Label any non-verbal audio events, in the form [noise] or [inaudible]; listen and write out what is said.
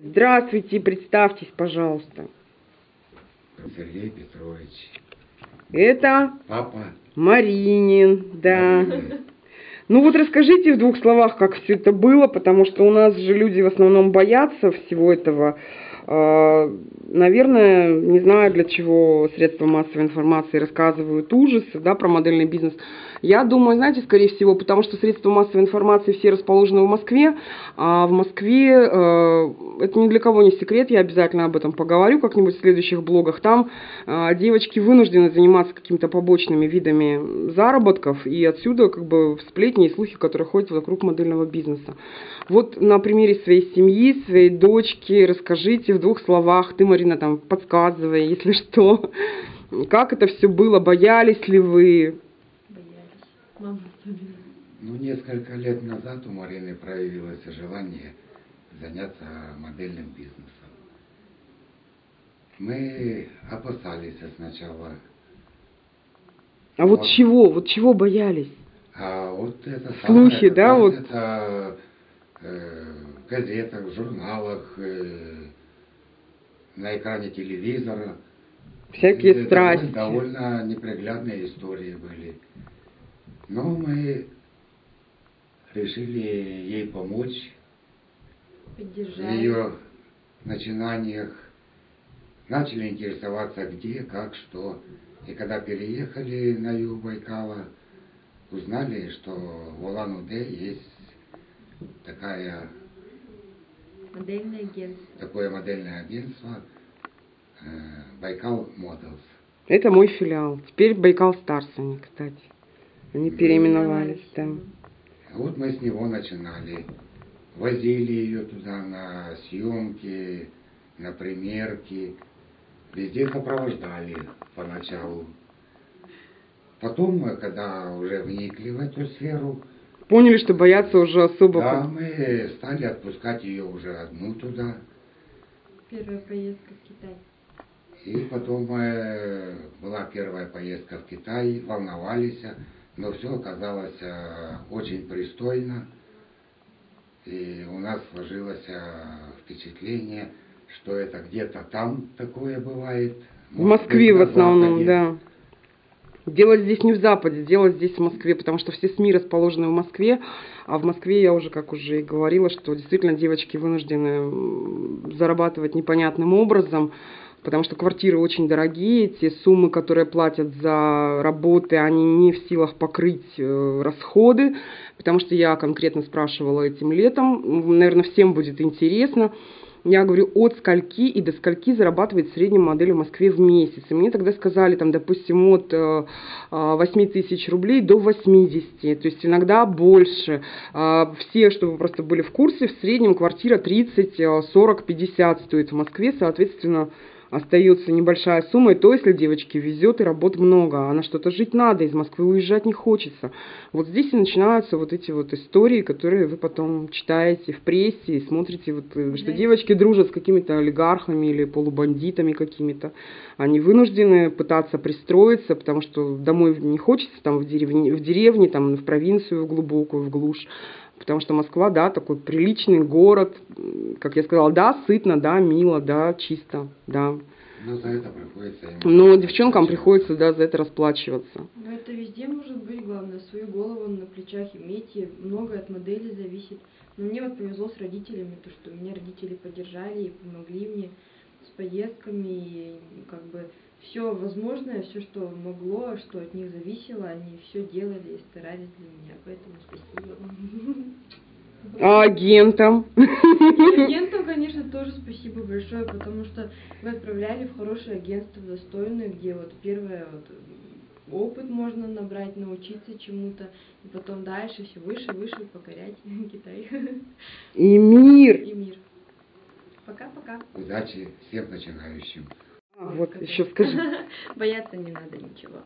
Здравствуйте, представьтесь, пожалуйста. Сергей Петрович. Это Папа. Маринин, да. Ну вот расскажите в двух словах, как все это было, потому что у нас же люди в основном боятся всего этого. А, Наверное, не знаю, для чего средства массовой информации рассказывают ужасы да, про модельный бизнес. Я думаю, знаете, скорее всего, потому что средства массовой информации все расположены в Москве, а в Москве, э, это ни для кого не секрет, я обязательно об этом поговорю как-нибудь в следующих блогах, там э, девочки вынуждены заниматься какими-то побочными видами заработков, и отсюда как бы сплетни и слухи, которые ходят вокруг модельного бизнеса. Вот на примере своей семьи, своей дочки, расскажите в двух словах, ты, Марина, там подсказывай, если что, как это все было, боялись ли вы? Боялись. Ну, несколько лет назад у Марины проявилось желание заняться модельным бизнесом. Мы опасались сначала. А вот Вот. чего, вот чего боялись? А вот это Слухи, да, как вот? Это э, в газетах, в журналах, э, на экране телевизора. Всякие Это страсти. Довольно неприглядные истории были. Но мы решили ей помочь в Поддержали. ее начинаниях. Начали интересоваться где, как, что. И когда переехали на юг Байкала, узнали, что в Улан-Удэ есть такая, Модельное агентство. такое модельное агентство э, Байкал Models. Это мой филиал. Теперь Байкал Старс они, кстати. Они переименовались, да. Вот мы с него начинали. Возили ее туда на съемки, на примерки. Везде сопровождали поначалу. Потом, мы, когда уже вникли в эту сферу, Поняли, что бояться уже особо. да, мы стали отпускать ее уже одну туда. Первая поездка в Китай. И потом э, была первая поездка в Китай, волновались, но все оказалось э, очень пристойно. И у нас сложилось э, впечатление, что это где-то там такое бывает. В Москве в основном, Западе. да. Делать здесь не в Западе, делать здесь в Москве, потому что все СМИ расположены в Москве, а в Москве я уже, как уже и говорила, что действительно девочки вынуждены зарабатывать непонятным образом, потому что квартиры очень дорогие, те суммы, которые платят за работы, они не в силах покрыть э, расходы, потому что я конкретно спрашивала этим летом, наверное, всем будет интересно, я говорю, от скольки и до скольки зарабатывает средняя модель в Москве в месяц. И мне тогда сказали, там, допустим, от э, э, 8 тысяч рублей до 80, то есть иногда больше. А, Все, чтобы вы просто были в курсе, в среднем квартира 30, э, 40, 50 стоит в Москве, соответственно, остается небольшая сумма, и то, если девочке везет и работ много, а на что-то жить надо, из Москвы уезжать не хочется. Вот здесь и начинаются вот эти вот истории, которые вы потом читаете в прессе и смотрите, вот, э, что Да. девочки дружат с какими-то олигархами или полубандитами какими-то. Они вынуждены пытаться пристроиться, потому что домой не хочется, там в деревне, в деревне, там в провинцию в глубокую, в глушь. Потому что Москва, да, такой приличный город, как я сказала, да, сытно, да, мило, да, чисто, да. Но за это приходится Но девчонкам приходится, да, за это расплачиваться. Но это везде может быть, главное, свою голову на плечах иметь, и многое от модели зависит. Но мне вот повезло с родителями, то, что меня родители поддержали и помогли мне с поездками, и как бы все возможное, все, что могло, что от них зависело, они все делали и старались для меня, поэтому спасибо вам. А агентам? И [laughs] агентам, конечно, тоже спасибо большое, потому что вы отправляли в хорошее агентство, достойное, где вот первое вот опыт можно набрать, научиться чему-то, и потом дальше все выше, выше покорять [laughs] Китай И мир. и мир. Пока-пока. Удачи всем начинающим. А, вот еще скажи. [laughs] Бояться не надо ничего.